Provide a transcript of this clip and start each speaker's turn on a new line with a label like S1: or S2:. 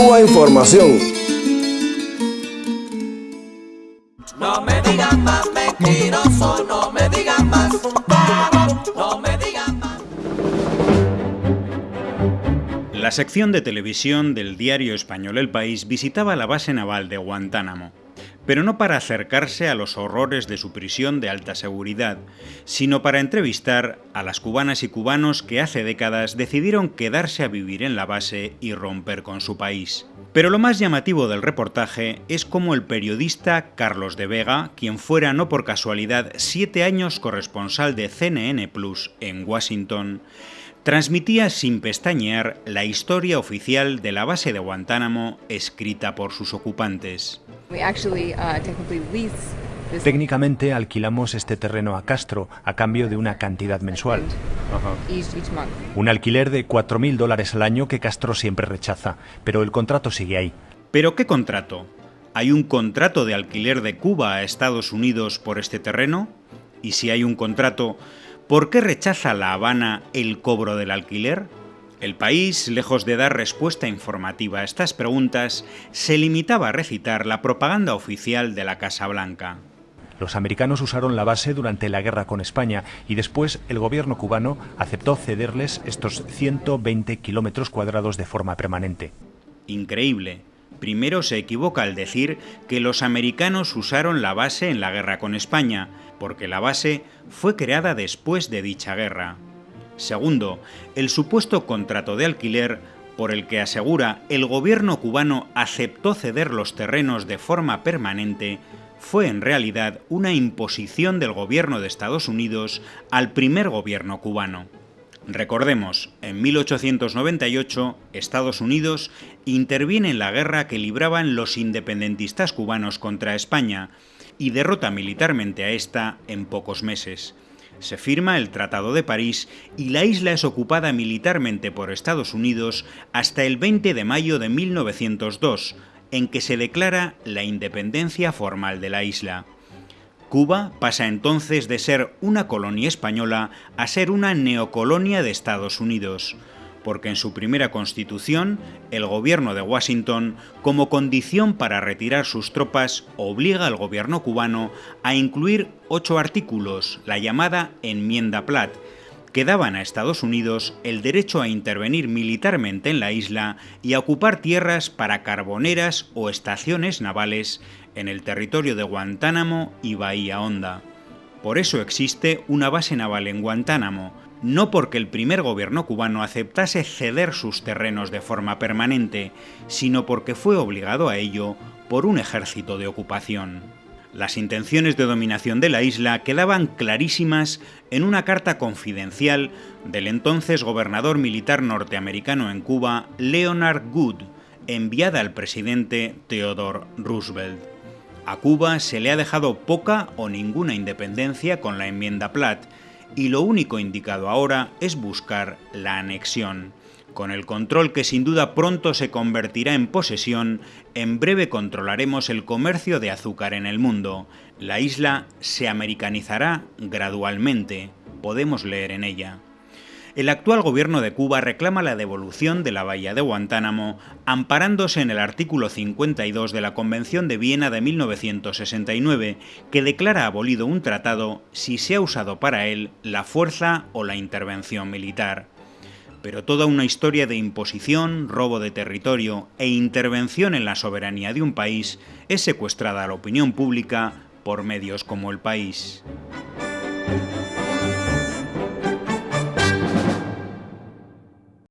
S1: Cuba Información.
S2: No me digan más mentiroso, no me digan más, no me digan más.
S3: La sección de televisión del diario español El País visitaba la base naval de Guantánamo pero no para acercarse a los horrores de su prisión de alta seguridad, sino para entrevistar a las cubanas y cubanos que hace décadas decidieron quedarse a vivir en la base y romper con su país. Pero lo más llamativo del reportaje es cómo el periodista Carlos de Vega, quien fuera no por casualidad siete años corresponsal de CNN Plus en Washington, transmitía sin pestañear la historia oficial de la base de Guantánamo escrita por sus ocupantes.
S4: Uh,
S5: Técnicamente alquilamos este terreno a Castro a cambio de una cantidad mensual. Un alquiler de 4.000 dólares al año que Castro siempre rechaza, pero el contrato sigue ahí.
S3: ¿Pero qué contrato? ¿Hay un contrato de alquiler de Cuba a Estados Unidos por este terreno? Y si hay un contrato, ¿Por qué rechaza La Habana el cobro del alquiler? El país, lejos de dar respuesta informativa a estas preguntas, se limitaba a recitar la propaganda oficial de la Casa Blanca.
S5: Los americanos usaron la base durante la guerra con España y después el gobierno cubano aceptó cederles estos 120 kilómetros cuadrados de forma permanente.
S3: Increíble. Primero se equivoca al decir que los americanos usaron la base en la guerra con España, porque la base fue creada después de dicha guerra. Segundo, el supuesto contrato de alquiler por el que asegura el gobierno cubano aceptó ceder los terrenos de forma permanente fue en realidad una imposición del gobierno de Estados Unidos al primer gobierno cubano. Recordemos, en 1898 Estados Unidos interviene en la guerra que libraban los independentistas cubanos contra España y derrota militarmente a esta en pocos meses. Se firma el Tratado de París y la isla es ocupada militarmente por Estados Unidos hasta el 20 de mayo de 1902, en que se declara la independencia formal de la isla. Cuba pasa entonces de ser una colonia española a ser una neocolonia de Estados Unidos porque en su primera constitución, el gobierno de Washington, como condición para retirar sus tropas, obliga al gobierno cubano a incluir ocho artículos, la llamada Enmienda Platt, que daban a Estados Unidos el derecho a intervenir militarmente en la isla y a ocupar tierras para carboneras o estaciones navales en el territorio de Guantánamo y Bahía Honda. Por eso existe una base naval en Guantánamo, no porque el primer gobierno cubano aceptase ceder sus terrenos de forma permanente, sino porque fue obligado a ello por un ejército de ocupación. Las intenciones de dominación de la isla quedaban clarísimas en una carta confidencial del entonces gobernador militar norteamericano en Cuba, Leonard Good, enviada al presidente Theodore Roosevelt. A Cuba se le ha dejado poca o ninguna independencia con la enmienda Platt, y lo único indicado ahora es buscar la anexión. Con el control que sin duda pronto se convertirá en posesión, en breve controlaremos el comercio de azúcar en el mundo. La isla se americanizará gradualmente, podemos leer en ella. El actual gobierno de Cuba reclama la devolución de la bahía de Guantánamo, amparándose en el artículo 52 de la Convención de Viena de 1969, que declara abolido un tratado si se ha usado para él la fuerza o la intervención militar. Pero toda una historia de imposición, robo de territorio e intervención en la soberanía de un país es secuestrada a la opinión pública por medios como El País.